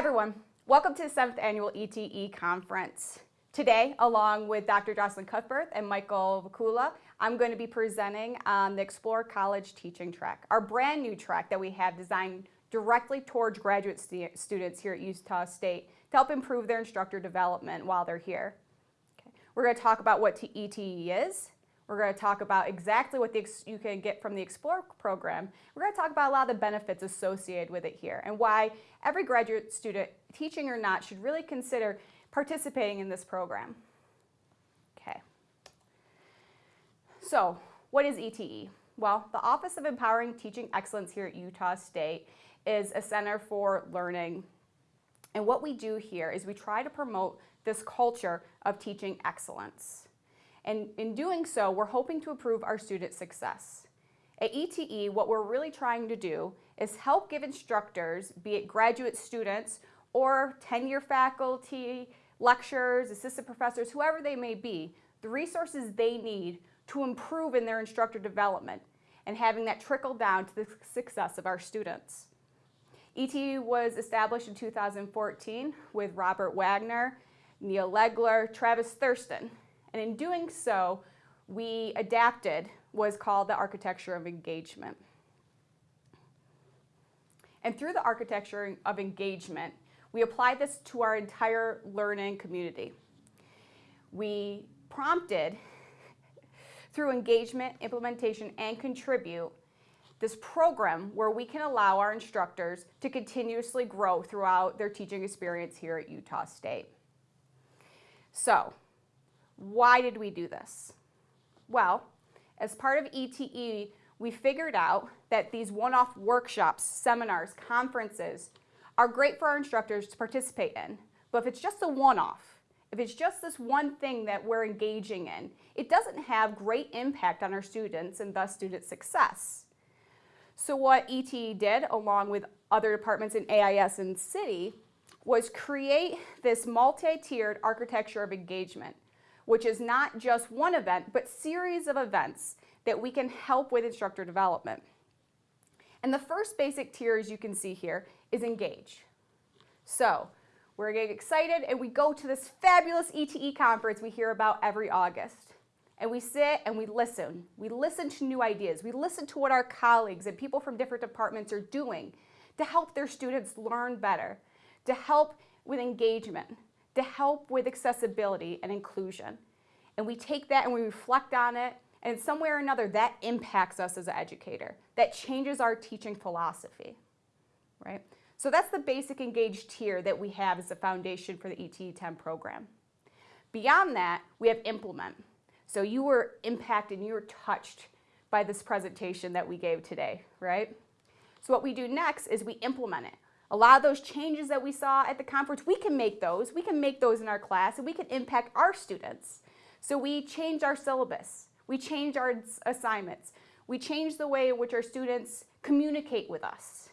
everyone. Welcome to the 7th Annual ETE Conference. Today, along with Dr. Jocelyn Cuthbert and Michael Vakula, I'm going to be presenting on the Explore College Teaching Track, our brand new track that we have designed directly towards graduate st students here at Utah State to help improve their instructor development while they're here. Okay. We're going to talk about what ETE is, we're going to talk about exactly what the, you can get from the Explore program. We're going to talk about a lot of the benefits associated with it here and why every graduate student, teaching or not, should really consider participating in this program. Okay. So, what is ETE? Well, the Office of Empowering Teaching Excellence here at Utah State is a center for learning. And what we do here is we try to promote this culture of teaching excellence. And in doing so, we're hoping to improve our student success. At ETE, what we're really trying to do is help give instructors, be it graduate students or tenure faculty, lecturers, assistant professors, whoever they may be, the resources they need to improve in their instructor development and having that trickle down to the success of our students. ETE was established in 2014 with Robert Wagner, Neal Legler, Travis Thurston, and in doing so, we adapted what is called the architecture of engagement. And through the architecture of engagement, we applied this to our entire learning community. We prompted, through engagement, implementation, and contribute, this program where we can allow our instructors to continuously grow throughout their teaching experience here at Utah State. So, why did we do this? Well, as part of ETE, we figured out that these one-off workshops, seminars, conferences are great for our instructors to participate in. But if it's just a one-off, if it's just this one thing that we're engaging in, it doesn't have great impact on our students and thus student success. So what ETE did, along with other departments in AIS and CIDI, was create this multi-tiered architecture of engagement which is not just one event, but series of events that we can help with instructor development. And the first basic tier, as you can see here, is engage. So we're getting excited and we go to this fabulous ETE conference we hear about every August. And we sit and we listen. We listen to new ideas. We listen to what our colleagues and people from different departments are doing to help their students learn better, to help with engagement, to help with accessibility and inclusion. And we take that and we reflect on it, and in some way or another, that impacts us as an educator. That changes our teaching philosophy, right? So that's the basic engaged tier that we have as a foundation for the ETE10 program. Beyond that, we have implement. So you were impacted, you were touched by this presentation that we gave today, right? So what we do next is we implement it. A lot of those changes that we saw at the conference, we can make those. We can make those in our class and we can impact our students. So we change our syllabus. We change our assignments. We change the way in which our students communicate with us.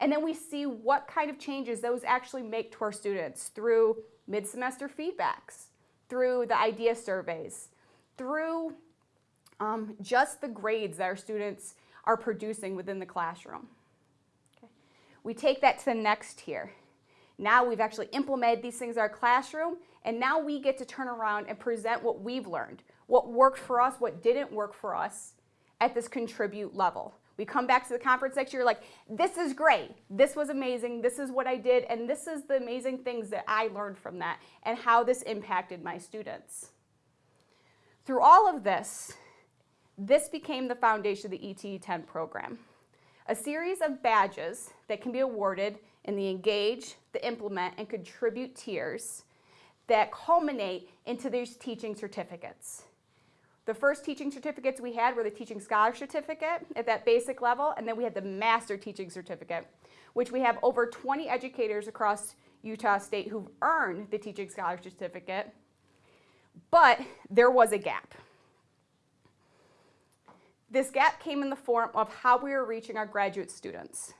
And then we see what kind of changes those actually make to our students through mid-semester feedbacks, through the IDEA surveys, through um, just the grades that our students are producing within the classroom. We take that to the next tier. Now we've actually implemented these things in our classroom, and now we get to turn around and present what we've learned, what worked for us, what didn't work for us at this contribute level. We come back to the conference next year like, this is great, this was amazing, this is what I did, and this is the amazing things that I learned from that and how this impacted my students. Through all of this, this became the foundation of the ETE10 program a series of badges that can be awarded in the Engage, the Implement, and Contribute tiers that culminate into these teaching certificates. The first teaching certificates we had were the Teaching Scholar Certificate at that basic level, and then we had the Master Teaching Certificate, which we have over 20 educators across Utah State who've earned the Teaching Scholar Certificate, but there was a gap. This gap came in the form of how we were reaching our graduate students.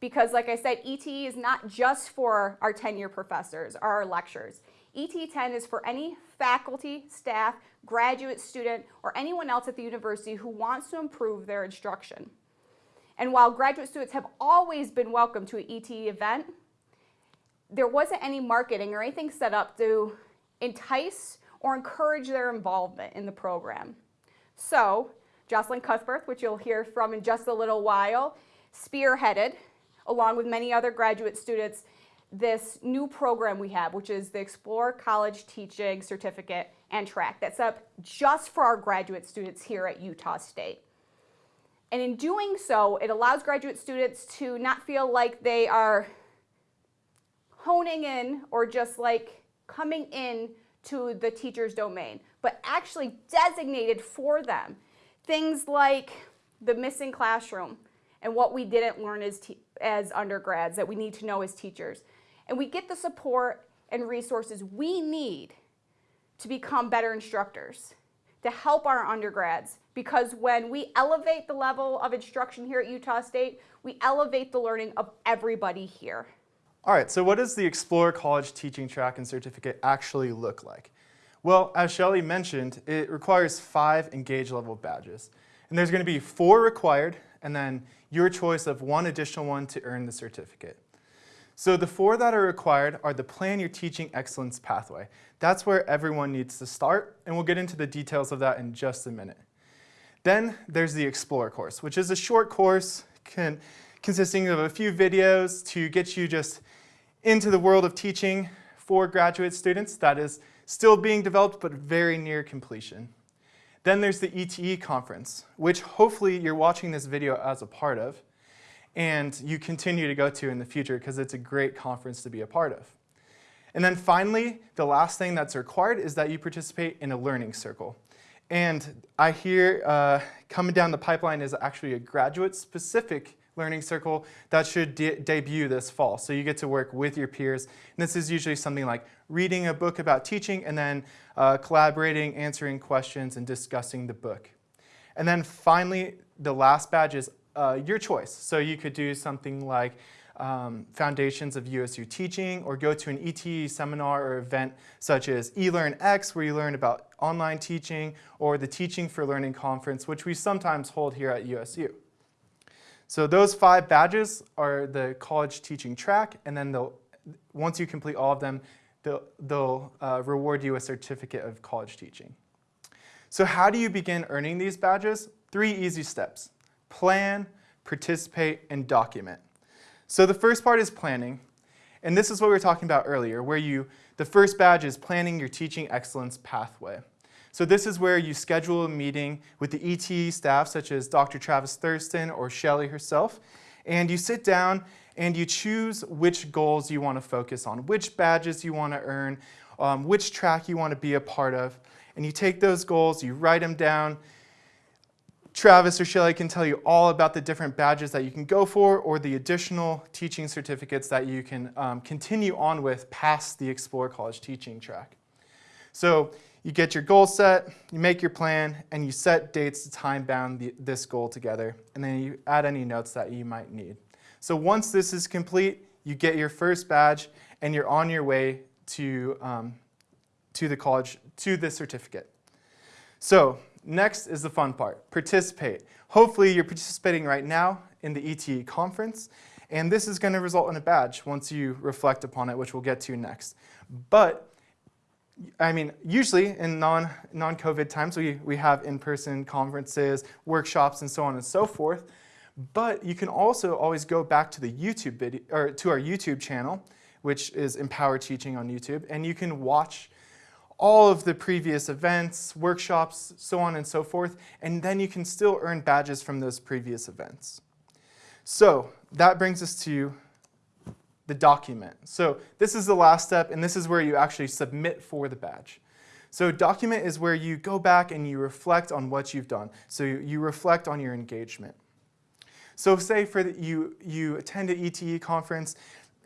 Because like I said, ETE is not just for our tenure professors or our lecturers. ETE10 is for any faculty, staff, graduate student, or anyone else at the university who wants to improve their instruction. And while graduate students have always been welcome to an ETE event, there wasn't any marketing or anything set up to entice or encourage their involvement in the program. So Jocelyn Cuthbert, which you'll hear from in just a little while, spearheaded, along with many other graduate students, this new program we have, which is the Explore College Teaching Certificate and Track. That's up just for our graduate students here at Utah State. And in doing so, it allows graduate students to not feel like they are honing in or just like coming in to the teacher's domain, but actually designated for them. Things like the missing classroom and what we didn't learn as, as undergrads that we need to know as teachers. And we get the support and resources we need to become better instructors, to help our undergrads. Because when we elevate the level of instruction here at Utah State, we elevate the learning of everybody here. All right, so what does the Explore College Teaching Track and Certificate actually look like? Well, as Shelly mentioned, it requires five Engage level badges. And there's gonna be four required, and then your choice of one additional one to earn the certificate. So the four that are required are the Plan Your Teaching Excellence pathway. That's where everyone needs to start, and we'll get into the details of that in just a minute. Then there's the Explore course, which is a short course can, consisting of a few videos to get you just into the world of teaching for graduate students that is still being developed but very near completion. Then there's the ETE conference, which hopefully you're watching this video as a part of and you continue to go to in the future because it's a great conference to be a part of. And then finally, the last thing that's required is that you participate in a learning circle. And I hear uh, coming down the pipeline is actually a graduate specific learning circle that should de debut this fall. So you get to work with your peers. And this is usually something like reading a book about teaching and then uh, collaborating, answering questions, and discussing the book. And then finally, the last badge is uh, your choice. So you could do something like um, Foundations of USU Teaching or go to an ETE seminar or event such as eLearnX where you learn about online teaching or the Teaching for Learning Conference which we sometimes hold here at USU. So those five badges are the college teaching track, and then they'll, once you complete all of them, they'll, they'll uh, reward you a certificate of college teaching. So how do you begin earning these badges? Three easy steps. Plan, participate, and document. So the first part is planning, and this is what we were talking about earlier, where you, the first badge is planning your teaching excellence pathway. So this is where you schedule a meeting with the ETE staff, such as Dr. Travis Thurston or Shelly herself, and you sit down and you choose which goals you want to focus on, which badges you want to earn, um, which track you want to be a part of, and you take those goals, you write them down. Travis or Shelly can tell you all about the different badges that you can go for or the additional teaching certificates that you can um, continue on with past the Explore College teaching track. So you get your goal set, you make your plan, and you set dates to time bound the, this goal together, and then you add any notes that you might need. So once this is complete, you get your first badge, and you're on your way to, um, to the college, to the certificate. So next is the fun part, participate. Hopefully you're participating right now in the ETE conference, and this is going to result in a badge once you reflect upon it, which we'll get to next. But I mean, usually in non, non-COVID times, we, we have in-person conferences, workshops, and so on and so forth. But you can also always go back to the YouTube video, or to our YouTube channel, which is Empower Teaching on YouTube, and you can watch all of the previous events, workshops, so on and so forth, and then you can still earn badges from those previous events. So that brings us to the document. So this is the last step, and this is where you actually submit for the badge. So document is where you go back and you reflect on what you've done. So you, reflect on your engagement. So say for the, you, you attend an ETE conference,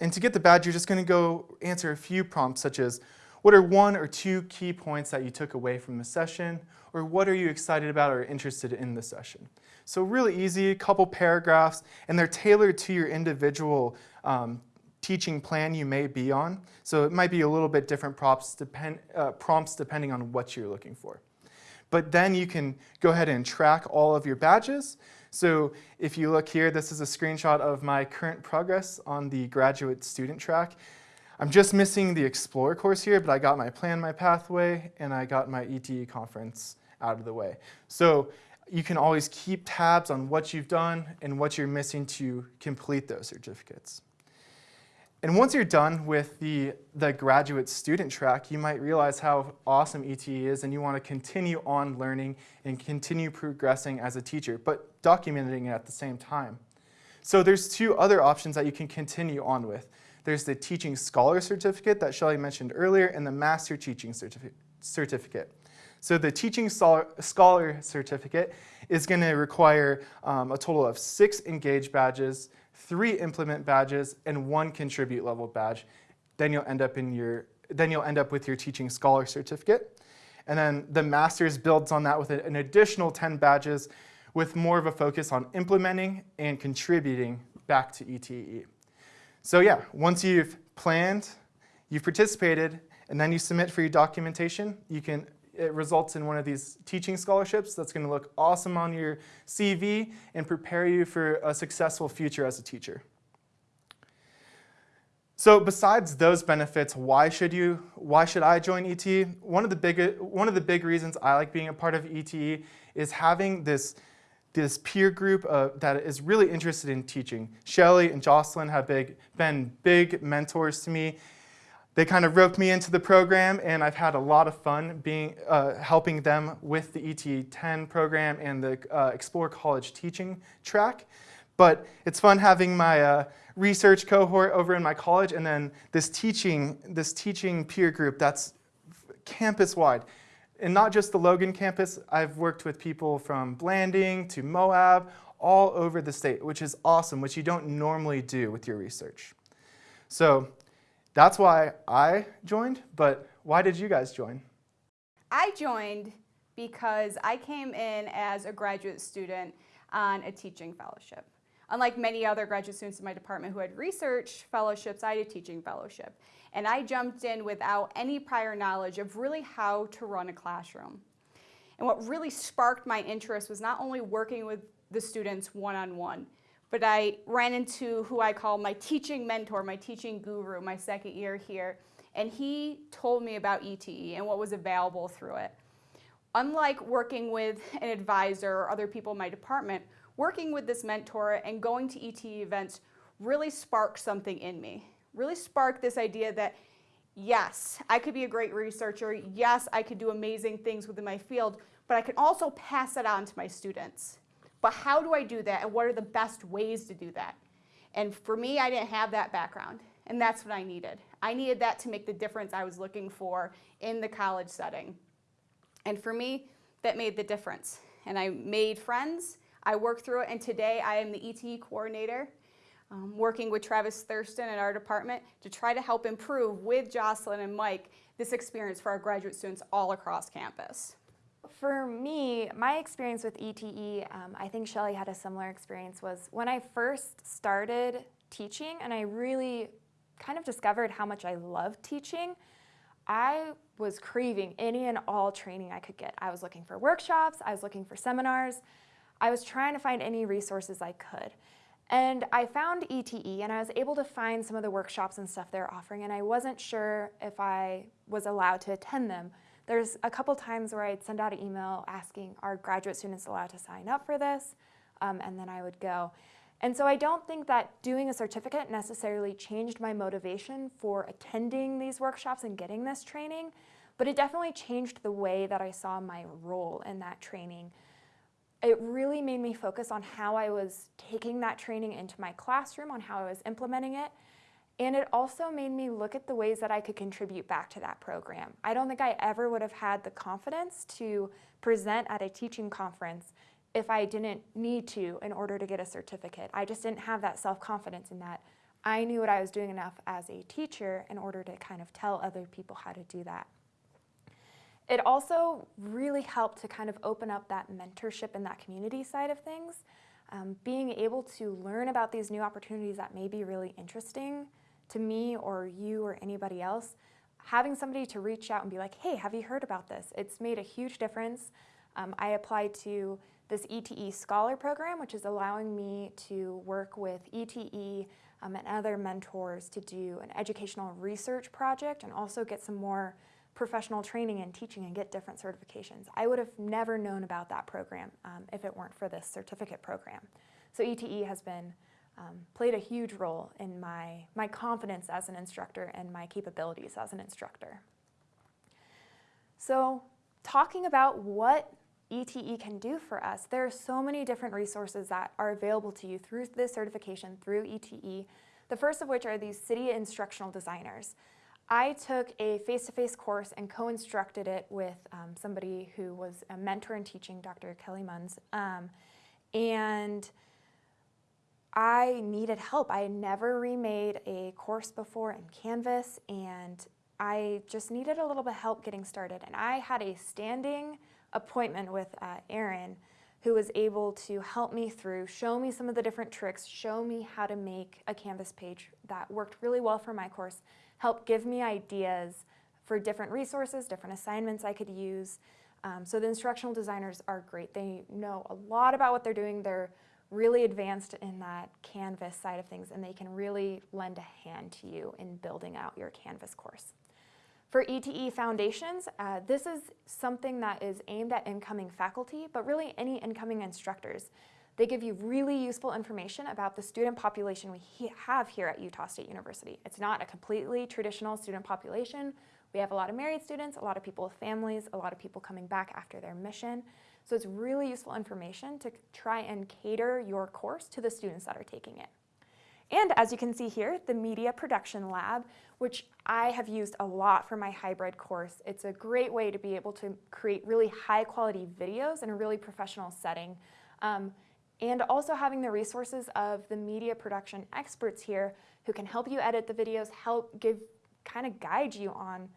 and to get the badge, you're just going to go answer a few prompts, such as, what are one or two key points that you took away from the session? Or what are you excited about or interested in the session? So really easy, a couple paragraphs, and they're tailored to your individual um, teaching plan you may be on. So it might be a little bit different prompts, depend, uh, prompts depending on what you're looking for. But then you can go ahead and track all of your badges. So if you look here, this is a screenshot of my current progress on the graduate student track. I'm just missing the Explore course here, but I got my Plan My Pathway and I got my ETE conference out of the way. So you can always keep tabs on what you've done and what you're missing to complete those certificates. And once you're done with the, the graduate student track, you might realize how awesome ETE is and you want to continue on learning and continue progressing as a teacher, but documenting it at the same time. So there's two other options that you can continue on with. There's the Teaching Scholar Certificate that Shelly mentioned earlier and the Master Teaching certifi Certificate. So the Teaching Scholar Certificate is going to require um, a total of six Engage badges, three Implement badges, and one Contribute level badge. Then you'll end up in your then you'll end up with your Teaching Scholar Certificate. And then the Master's builds on that with an additional 10 badges with more of a focus on implementing and contributing back to ETE. So yeah, once you've planned, you've participated, and then you submit for your documentation, you can it results in one of these teaching scholarships that's going to look awesome on your CV and prepare you for a successful future as a teacher. So besides those benefits, why should you, why should I join ETE? One of the big, one of the big reasons I like being a part of ETE is having this, this peer group uh, that is really interested in teaching. Shelly and Jocelyn have big, been big mentors to me they kind of roped me into the program and I've had a lot of fun being, uh, helping them with the ET10 program and the uh, Explore College teaching track. But it's fun having my uh, research cohort over in my college and then this teaching, this teaching peer group that's campus-wide. And not just the Logan campus, I've worked with people from Blanding to Moab, all over the state, which is awesome, which you don't normally do with your research. So that's why I joined, but why did you guys join? I joined because I came in as a graduate student on a teaching fellowship. Unlike many other graduate students in my department who had research fellowships, I had a teaching fellowship. And I jumped in without any prior knowledge of really how to run a classroom. And what really sparked my interest was not only working with the students one-on-one, -on -one, but I ran into who I call my teaching mentor, my teaching guru, my second year here, and he told me about ETE and what was available through it. Unlike working with an advisor or other people in my department, working with this mentor and going to ETE events really sparked something in me. Really sparked this idea that yes, I could be a great researcher, yes, I could do amazing things within my field, but I can also pass it on to my students. But how do I do that and what are the best ways to do that? And for me, I didn't have that background and that's what I needed. I needed that to make the difference I was looking for in the college setting. And for me, that made the difference. And I made friends, I worked through it, and today I am the ETE coordinator, um, working with Travis Thurston in our department to try to help improve with Jocelyn and Mike this experience for our graduate students all across campus. For me, my experience with ETE, um, I think Shelly had a similar experience, was when I first started teaching and I really kind of discovered how much I loved teaching, I was craving any and all training I could get. I was looking for workshops, I was looking for seminars, I was trying to find any resources I could. And I found ETE and I was able to find some of the workshops and stuff they're offering and I wasn't sure if I was allowed to attend them. There's a couple times where I'd send out an email asking, are graduate students allowed to sign up for this? Um, and then I would go. And so I don't think that doing a certificate necessarily changed my motivation for attending these workshops and getting this training, but it definitely changed the way that I saw my role in that training. It really made me focus on how I was taking that training into my classroom, on how I was implementing it, and it also made me look at the ways that I could contribute back to that program. I don't think I ever would have had the confidence to present at a teaching conference if I didn't need to in order to get a certificate. I just didn't have that self-confidence in that. I knew what I was doing enough as a teacher in order to kind of tell other people how to do that. It also really helped to kind of open up that mentorship and that community side of things. Um, being able to learn about these new opportunities that may be really interesting to me or you or anybody else, having somebody to reach out and be like, hey, have you heard about this? It's made a huge difference. Um, I applied to this ETE Scholar Program, which is allowing me to work with ETE um, and other mentors to do an educational research project and also get some more professional training and teaching and get different certifications. I would have never known about that program um, if it weren't for this certificate program. So ETE has been um, played a huge role in my, my confidence as an instructor and my capabilities as an instructor. So talking about what ETE can do for us, there are so many different resources that are available to you through this certification, through ETE, the first of which are these CIDI instructional designers. I took a face-to-face -face course and co-instructed it with um, somebody who was a mentor in teaching, Dr. Kelly Munns, um, and I needed help. I had never remade a course before in Canvas, and I just needed a little bit of help getting started. And I had a standing appointment with uh, Erin, who was able to help me through, show me some of the different tricks, show me how to make a Canvas page that worked really well for my course, help give me ideas for different resources, different assignments I could use. Um, so the instructional designers are great. They know a lot about what they're doing. They're really advanced in that Canvas side of things and they can really lend a hand to you in building out your Canvas course. For ETE Foundations, uh, this is something that is aimed at incoming faculty, but really any incoming instructors. They give you really useful information about the student population we have here at Utah State University. It's not a completely traditional student population. We have a lot of married students, a lot of people with families, a lot of people coming back after their mission. So it's really useful information to try and cater your course to the students that are taking it. And as you can see here, the Media Production Lab, which I have used a lot for my hybrid course. It's a great way to be able to create really high quality videos in a really professional setting. Um, and also having the resources of the media production experts here who can help you edit the videos, help give, kind of guide you on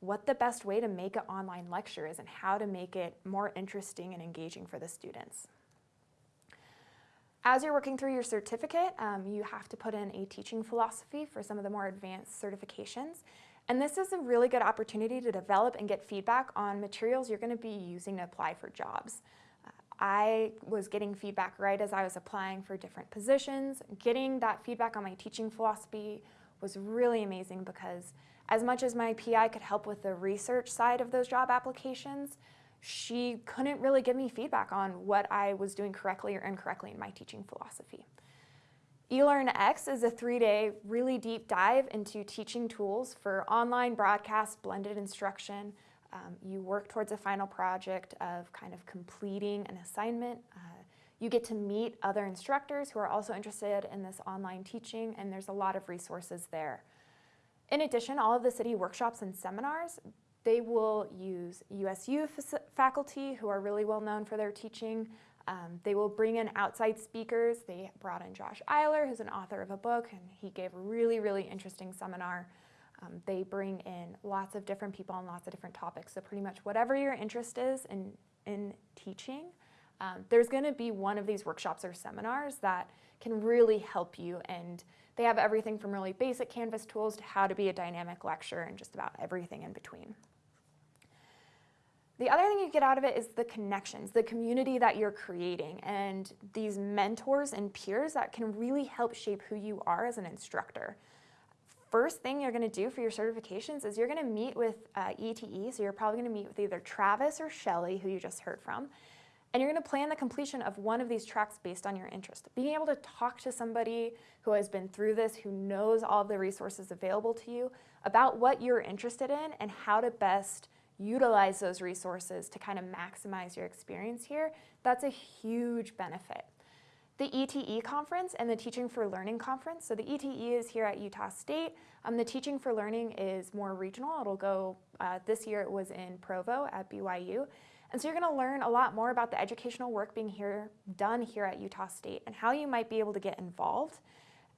what the best way to make an online lecture is and how to make it more interesting and engaging for the students. As you're working through your certificate, um, you have to put in a teaching philosophy for some of the more advanced certifications. And this is a really good opportunity to develop and get feedback on materials you're gonna be using to apply for jobs. Uh, I was getting feedback right as I was applying for different positions. Getting that feedback on my teaching philosophy was really amazing because as much as my PI could help with the research side of those job applications, she couldn't really give me feedback on what I was doing correctly or incorrectly in my teaching philosophy. eLearnX is a three-day, really deep dive into teaching tools for online broadcast, blended instruction. Um, you work towards a final project of kind of completing an assignment. Uh, you get to meet other instructors who are also interested in this online teaching, and there's a lot of resources there. In addition, all of the CIDI workshops and seminars, they will use USU faculty who are really well known for their teaching. Um, they will bring in outside speakers. They brought in Josh Eyler, who's an author of a book, and he gave a really, really interesting seminar. Um, they bring in lots of different people on lots of different topics. So pretty much whatever your interest is in, in teaching, um, there's gonna be one of these workshops or seminars that can really help you and they have everything from really basic Canvas tools to how to be a dynamic lecturer and just about everything in between. The other thing you get out of it is the connections, the community that you're creating, and these mentors and peers that can really help shape who you are as an instructor. First thing you're gonna do for your certifications is you're gonna meet with uh, ETE, so you're probably gonna meet with either Travis or Shelly, who you just heard from, and you're gonna plan the completion of one of these tracks based on your interest. Being able to talk to somebody who has been through this, who knows all the resources available to you about what you're interested in and how to best utilize those resources to kind of maximize your experience here, that's a huge benefit. The ETE conference and the Teaching for Learning conference, so the ETE is here at Utah State. Um, the Teaching for Learning is more regional. It'll go, uh, this year it was in Provo at BYU. And so you're gonna learn a lot more about the educational work being here, done here at Utah State and how you might be able to get involved.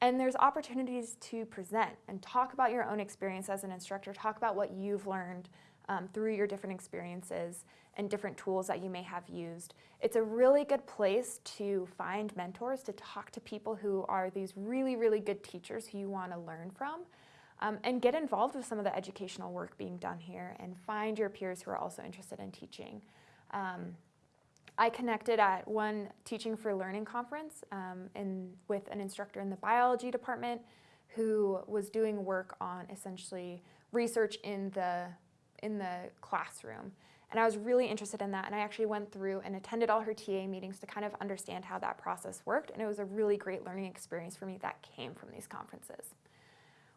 And there's opportunities to present and talk about your own experience as an instructor, talk about what you've learned um, through your different experiences and different tools that you may have used. It's a really good place to find mentors, to talk to people who are these really, really good teachers who you want to learn from. Um, and get involved with some of the educational work being done here and find your peers who are also interested in teaching. Um, I connected at one Teaching for Learning conference um, in, with an instructor in the biology department who was doing work on essentially research in the, in the classroom. And I was really interested in that, and I actually went through and attended all her TA meetings to kind of understand how that process worked, and it was a really great learning experience for me that came from these conferences.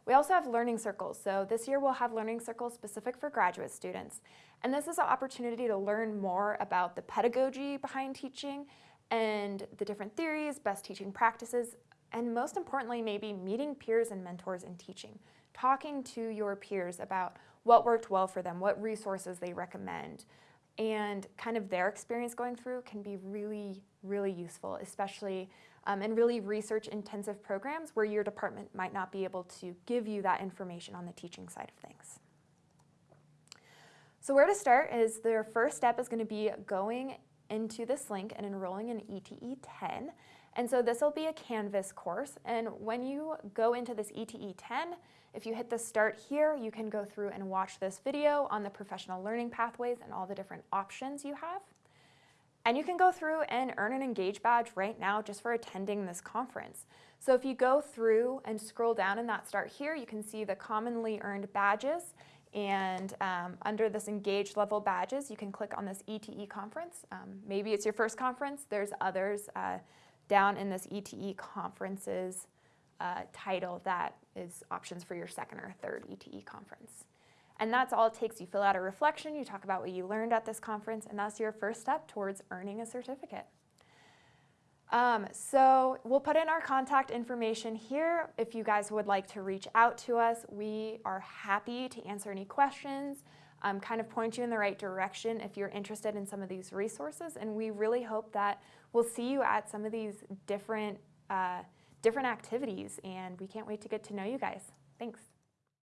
We also have learning circles. So this year we'll have learning circles specific for graduate students. And this is an opportunity to learn more about the pedagogy behind teaching and the different theories, best teaching practices, and most importantly, maybe meeting peers and mentors in teaching, talking to your peers about what worked well for them, what resources they recommend, and kind of their experience going through can be really, really useful, especially um, in really research intensive programs where your department might not be able to give you that information on the teaching side of things. So where to start is their first step is going to be going into this link and enrolling in ETE 10. And so this will be a Canvas course. And when you go into this ETE 10, if you hit the start here, you can go through and watch this video on the professional learning pathways and all the different options you have. And you can go through and earn an Engage badge right now just for attending this conference. So if you go through and scroll down in that start here, you can see the commonly earned badges. And um, under this Engage level badges, you can click on this ETE conference. Um, maybe it's your first conference. There's others uh, down in this ETE conferences uh, title that is options for your second or third ETE conference. And that's all it takes. You fill out a reflection, you talk about what you learned at this conference, and that's your first step towards earning a certificate. Um, so we'll put in our contact information here. If you guys would like to reach out to us, we are happy to answer any questions, um, kind of point you in the right direction if you're interested in some of these resources. And we really hope that we'll see you at some of these different, uh, different activities. And we can't wait to get to know you guys. Thanks.